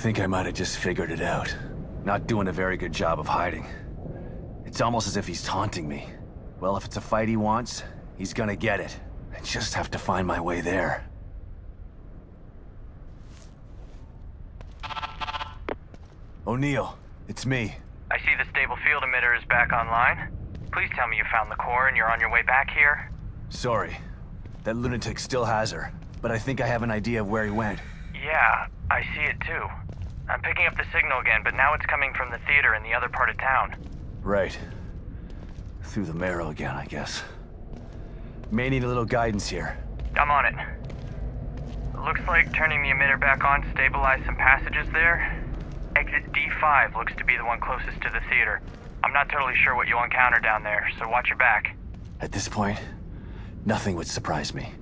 I think I might have just figured it out. Not doing a very good job of hiding. It's almost as if he's taunting me. Well, if it's a fight he wants, he's gonna get it. I just have to find my way there. O'Neill, it's me. I see the stable field emitter is back online. Please tell me you found the core and you're on your way back here. Sorry. That lunatic still has her, but I think I have an idea of where he went. Yeah, I see it too. I'm picking up the signal again, but now it's coming from the theater in the other part of town. Right. Through the marrow again, I guess. May need a little guidance here. I'm on it. Looks like turning the emitter back on stabilized some passages there. Exit D5 looks to be the one closest to the theater. I'm not totally sure what you'll encounter down there, so watch your back. At this point, nothing would surprise me.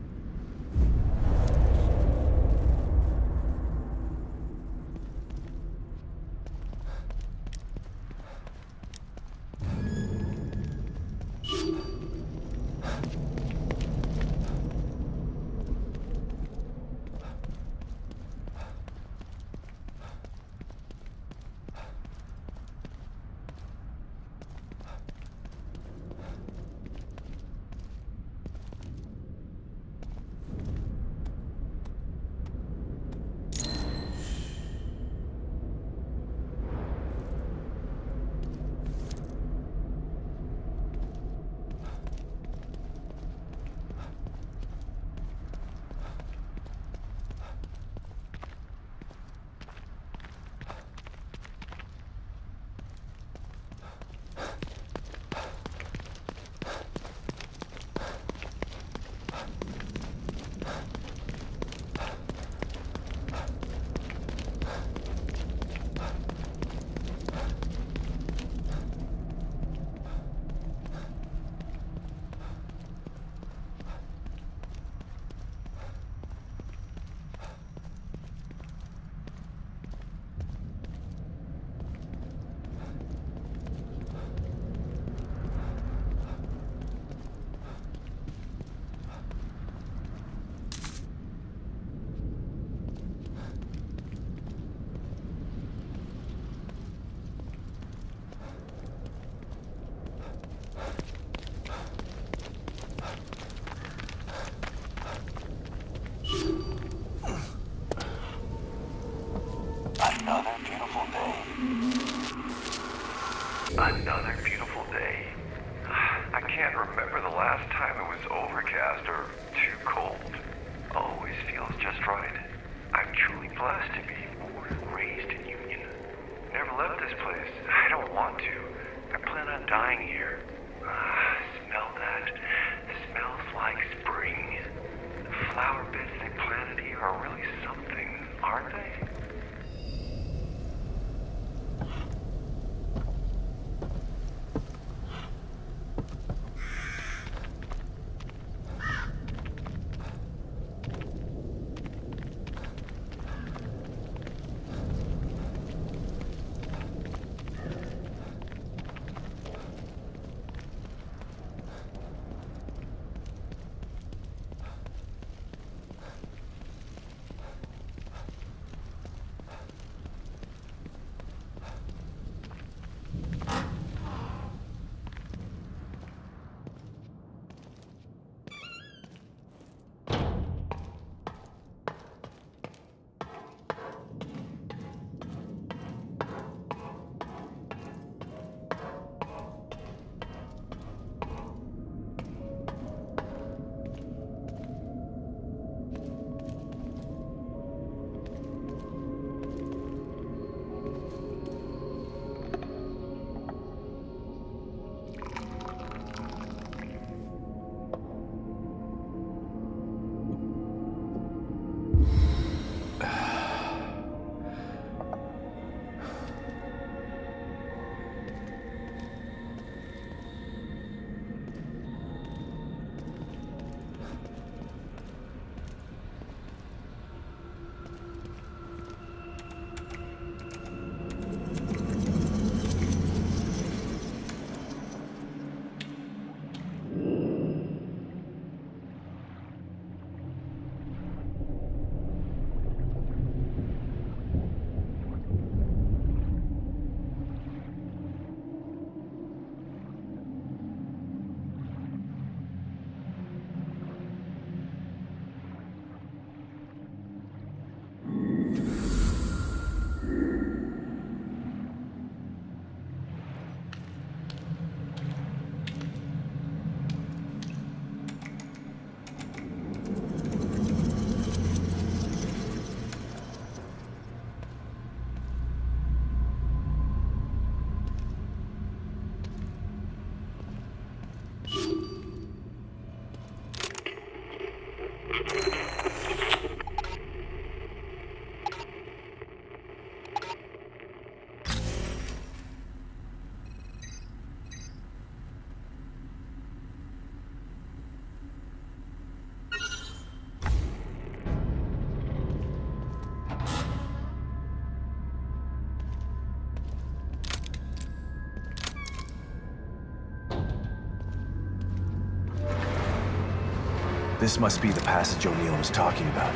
This must be the passage O'Neill was talking about.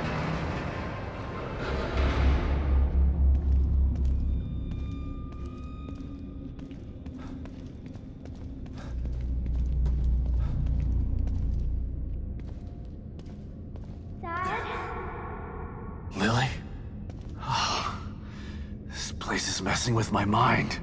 Dad? Lily? Oh, this place is messing with my mind.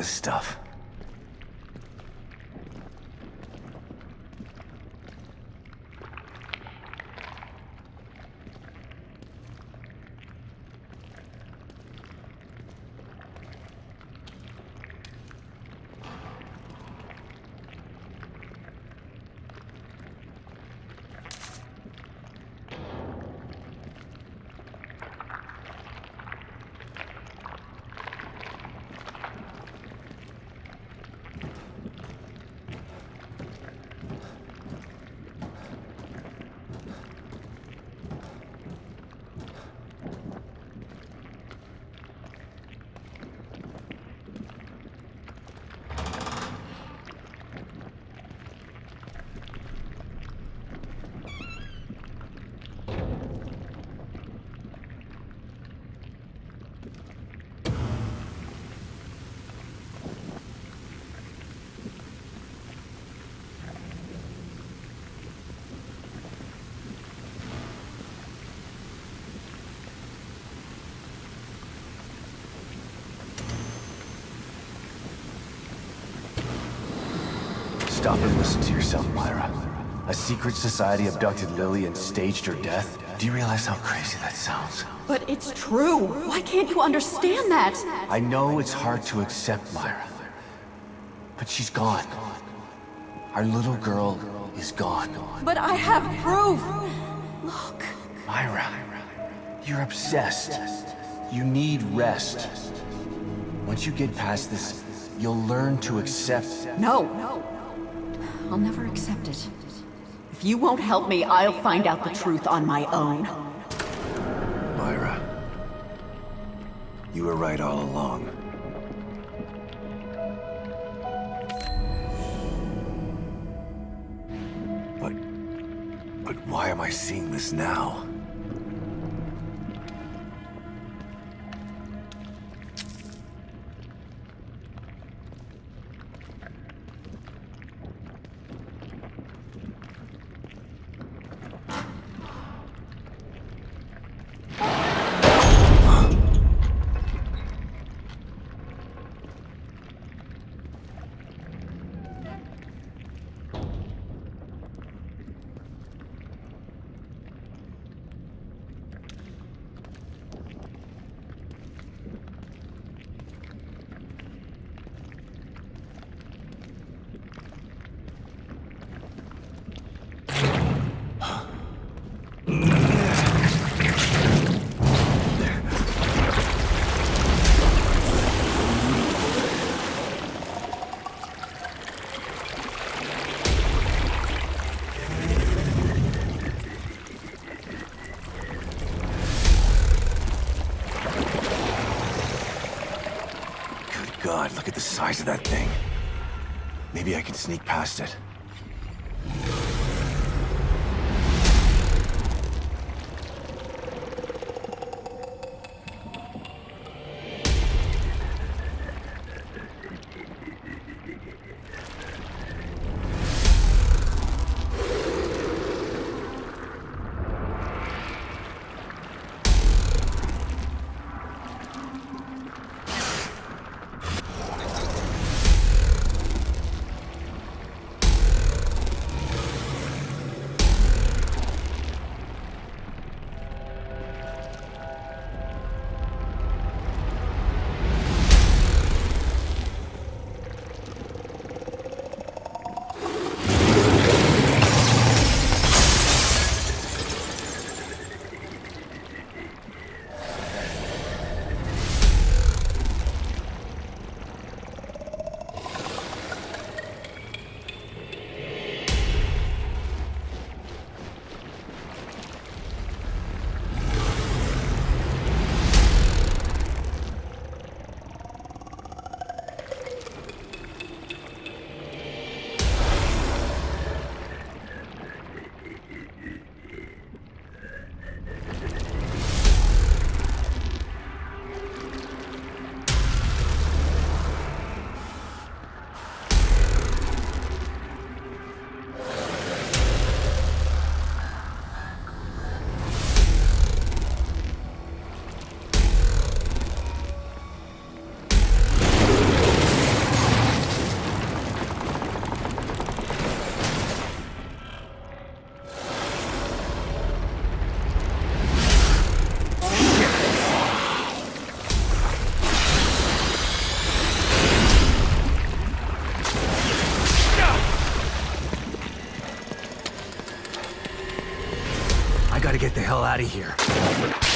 This stuff? Stop and listen to yourself, Myra. A secret society abducted Lily and staged her death? Do you realize how crazy that sounds? But it's true. Why can't you understand that? I know it's hard to accept, Myra. But she's gone. Our little girl is gone. But I have proof. Look. Myra, you're obsessed. You need rest. Once you get past this, you'll learn to accept... No. I'll never accept it. If you won't help me, I'll find out the truth on my own. Myra, you were right all along. But... But why am I seeing this now? God, look at the size of that thing. Maybe I can sneak past it. Hell out of here.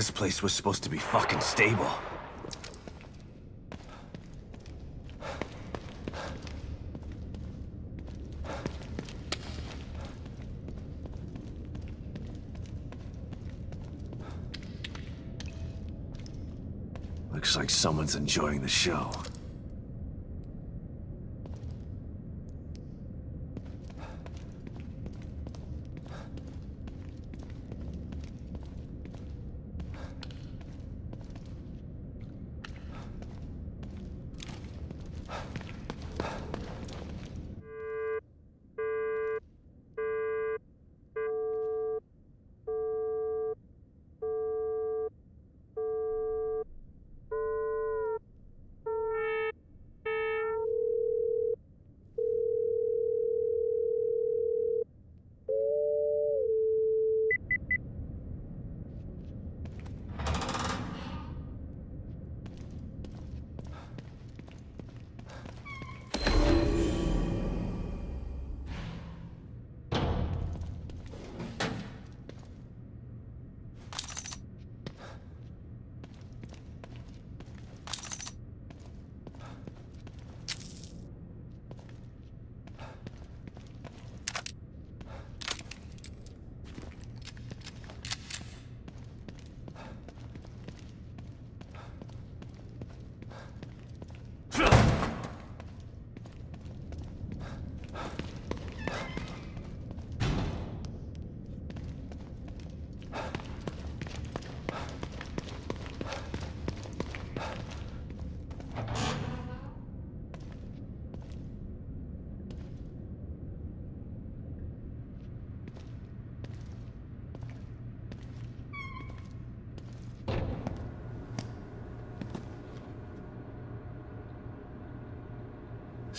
This place was supposed to be fucking stable. Looks like someone's enjoying the show.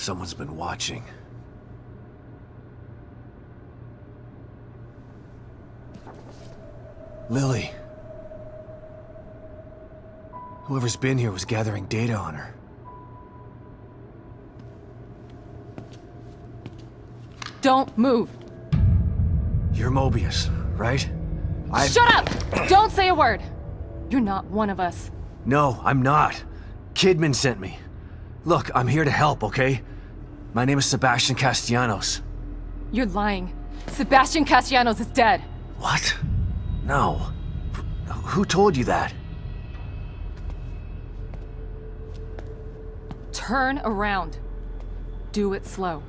Someone's been watching. Lily. Whoever's been here was gathering data on her. Don't move. You're Mobius, right? I- Shut up! Don't say a word. You're not one of us. No, I'm not. Kidman sent me. Look, I'm here to help, okay? My name is Sebastian Castellanos. You're lying. Sebastian Castellanos is dead. What? No. Wh- Who told you that? Turn around. Do it slow.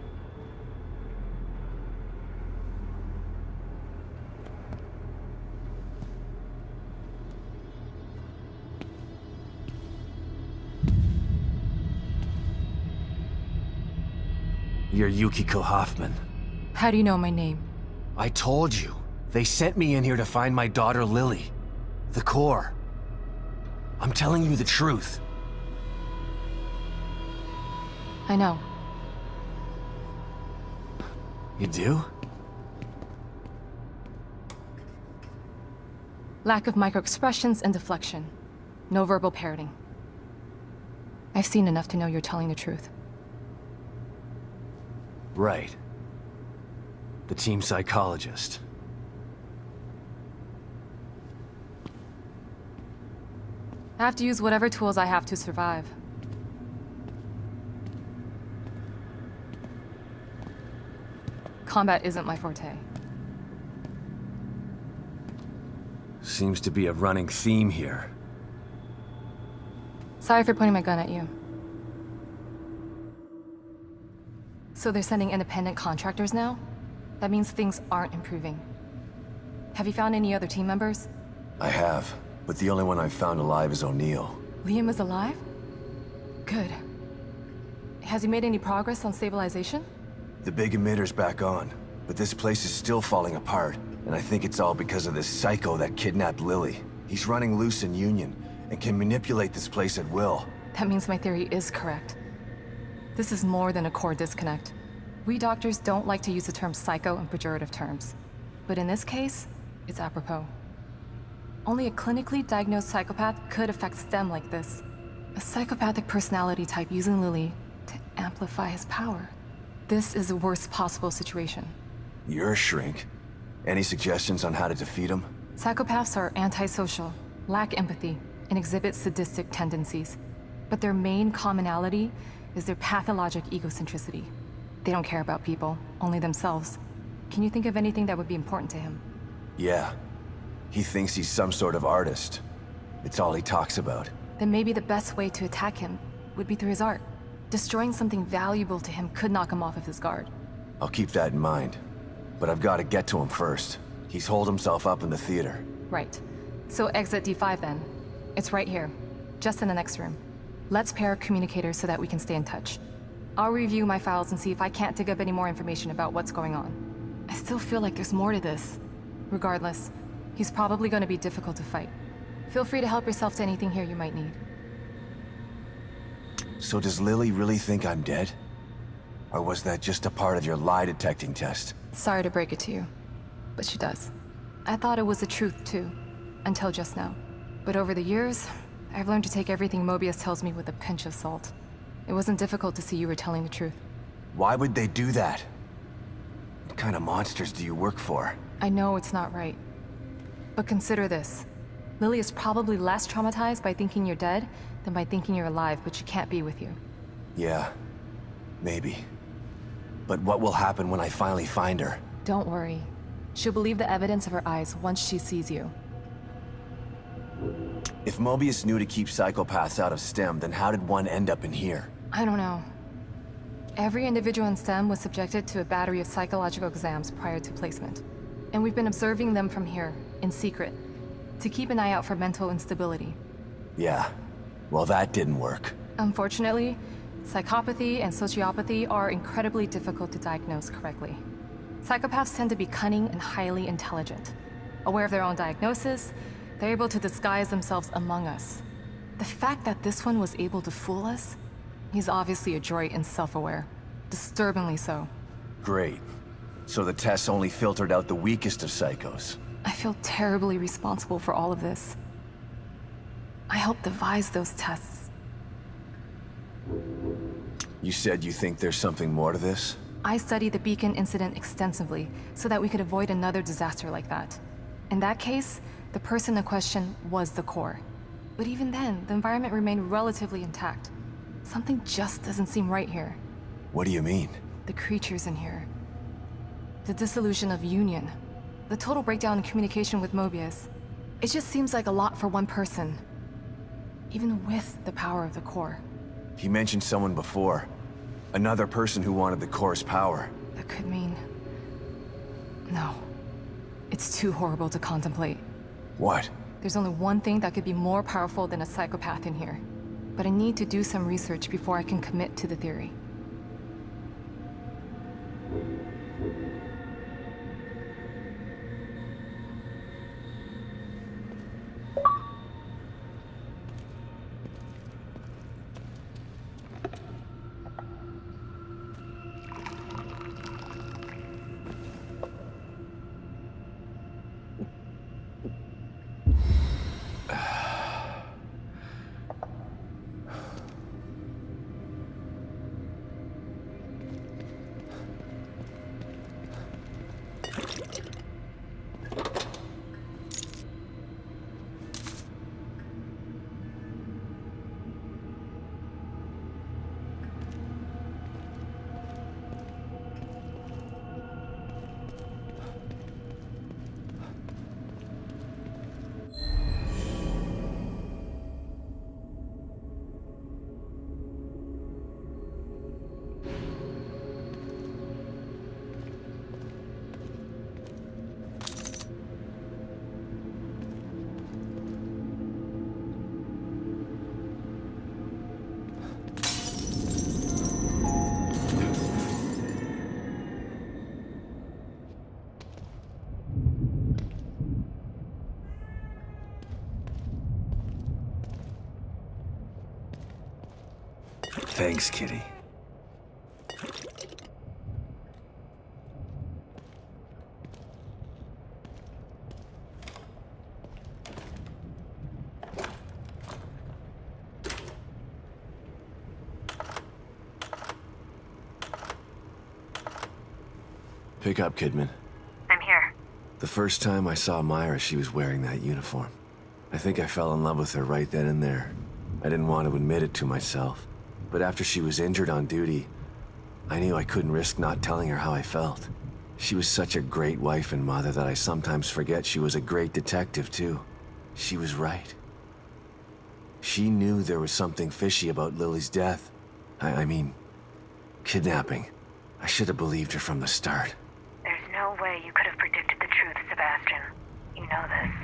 You're Yukiko Hoffman. How do you know my name? I told you. They sent me in here to find my daughter Lily. The core. I'm telling you the truth. I know. You do? Lack of microexpressions and deflection. No verbal parroting. I've seen enough to know you're telling the truth. Right. The team psychologist. I have to use whatever tools I have to survive. Combat isn't my forte. Seems to be a running theme here. Sorry for pointing my gun at you. So they're sending independent contractors now? That means things aren't improving. Have you found any other team members? I have, but the only one I've found alive is O'Neill. Liam is alive? Good. Has he made any progress on stabilization? The big emitter's back on, but this place is still falling apart, and I think it's all because of this psycho that kidnapped Lily. He's running loose in Union, and can manipulate this place at will. That means my theory is correct. This is more than a core disconnect. We doctors don't like to use the term psycho in pejorative terms. But in this case, it's apropos. Only a clinically diagnosed psychopath could affect STEM like this. A psychopathic personality type using Lily to amplify his power. This is the worst possible situation. You're a shrink. Any suggestions on how to defeat him? Psychopaths are antisocial, lack empathy, and exhibit sadistic tendencies. But their main commonality is their pathologic egocentricity. They don't care about people, only themselves. Can you think of anything that would be important to him? Yeah. He thinks he's some sort of artist. It's all he talks about. then maybe the best way to attack him would be through his art. Destroying something valuable to him could knock him off of his guard. I'll keep that in mind. But I've got to get to him first. He's holed himself up in the theater. Right. So exit D5 then. It's right here, just in the next room. Let's pair communicators so that we can stay in touch. I'll review my files and see if I can't dig up any more information about what's going on. I still feel like there's more to this. Regardless, he's probably going to be difficult to fight. Feel free to help yourself to anything here you might need. So does Lily really think I'm dead? Or was that just a part of your lie detecting test? Sorry to break it to you, but she does. I thought it was the truth too, until just now. But over the years, I've learned to take everything Mobius tells me with a pinch of salt. It wasn't difficult to see you were telling the truth. Why would they do that? What kind of monsters do you work for? I know it's not right. But consider this. Lily is probably less traumatized by thinking you're dead than by thinking you're alive, but she can't be with you. Yeah, maybe. But what will happen when I finally find her? Don't worry. She'll believe the evidence of her eyes once she sees you. If Mobius knew to keep psychopaths out of STEM, then how did one end up in here? I don't know. Every individual in STEM was subjected to a battery of psychological exams prior to placement. And we've been observing them from here, in secret, to keep an eye out for mental instability. Yeah. Well, that didn't work. Unfortunately, psychopathy and sociopathy are incredibly difficult to diagnose correctly. Psychopaths tend to be cunning and highly intelligent. Aware of their own diagnosis, they're able to disguise themselves among us. The fact that this one was able to fool us, he's obviously adroit and self-aware. Disturbingly so. Great. So the tests only filtered out the weakest of psychos. I feel terribly responsible for all of this. I helped devise those tests. You said you think there's something more to this? I studied the Beacon incident extensively so that we could avoid another disaster like that. In that case, the person in question was the core. But even then, the environment remained relatively intact. Something just doesn't seem right here. What do you mean? The creatures in here. The dissolution of Union. The total breakdown in communication with Mobius. It just seems like a lot for one person. Even with the power of the core. He mentioned someone before. Another person who wanted the core's power. That could mean... No. It's too horrible to contemplate. What? There's only one thing that could be more powerful than a psychopath in here. But I need to do some research before I can commit to the theory. Thanks, Kitty. Pick up, Kidman. I'm here. The first time I saw Myra, she was wearing that uniform. I think I fell in love with her right then and there. I didn't want to admit it to myself. But after she was injured on duty, I knew I couldn't risk not telling her how I felt. She was such a great wife and mother that I sometimes forget she was a great detective, too. She was right. She knew there was something fishy about Lily's death. I, I mean, kidnapping. I should have believed her from the start. There's no way you could have predicted the truth, Sebastian. You know this.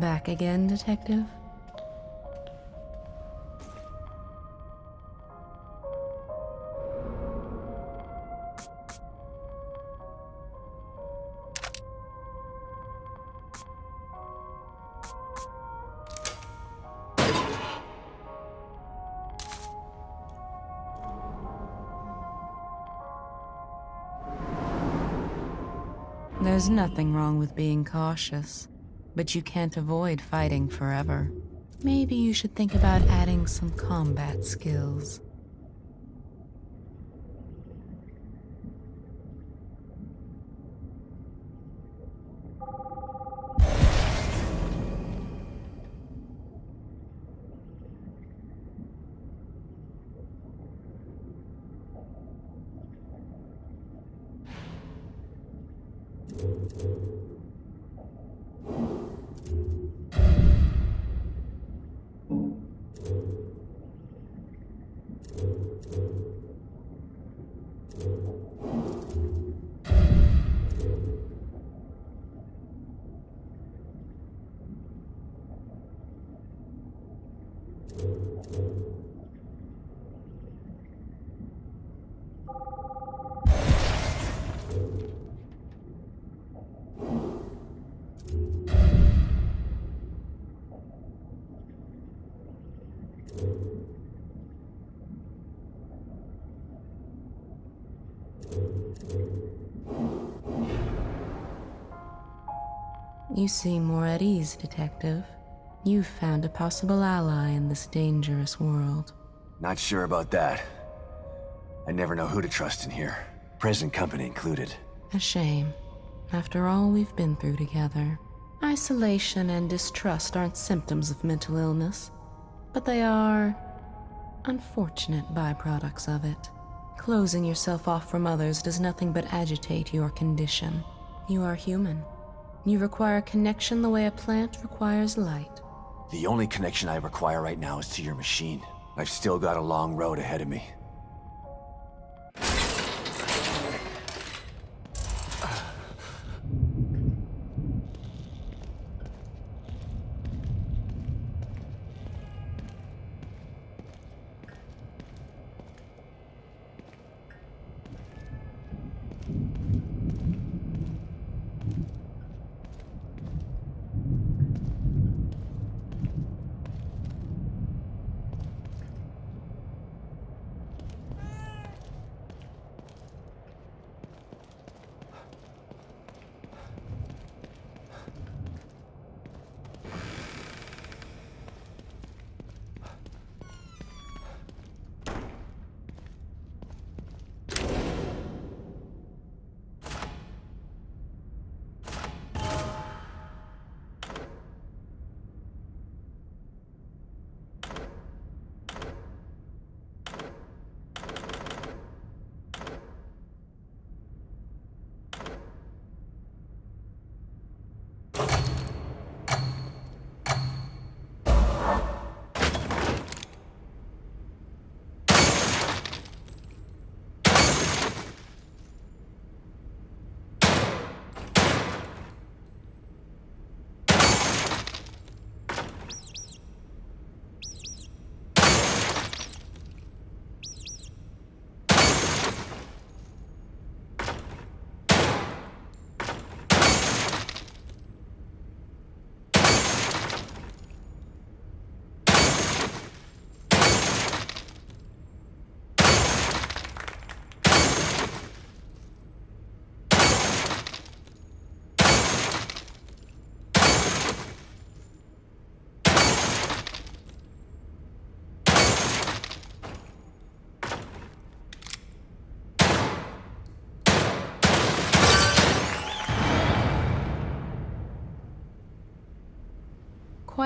Back again, Detective? There's nothing wrong with being cautious, but you can't avoid fighting forever. Maybe you should think about adding some combat skills. You seem more at ease, Detective. You've found a possible ally in this dangerous world. Not sure about that. I never know who to trust in here. Present company included. A shame. After all we've been through together. Isolation and distrust aren't symptoms of mental illness, but they are unfortunate byproducts of it. Closing yourself off from others does nothing but agitate your condition. You are human. You require a connection the way a plant requires light. The only connection I require right now is to your machine. I've still got a long road ahead of me.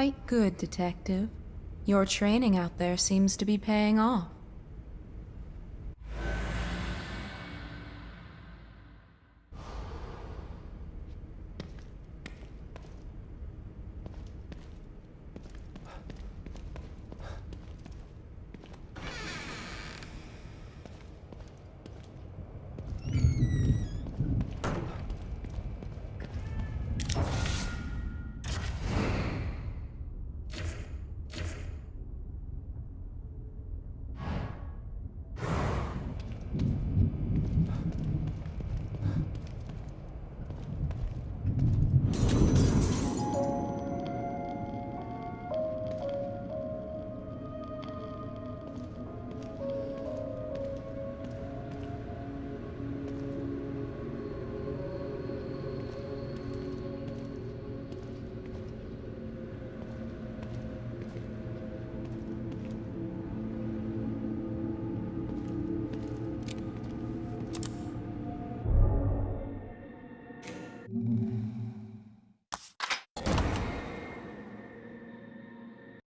Quite good, Detective. Your training out there seems to be paying off.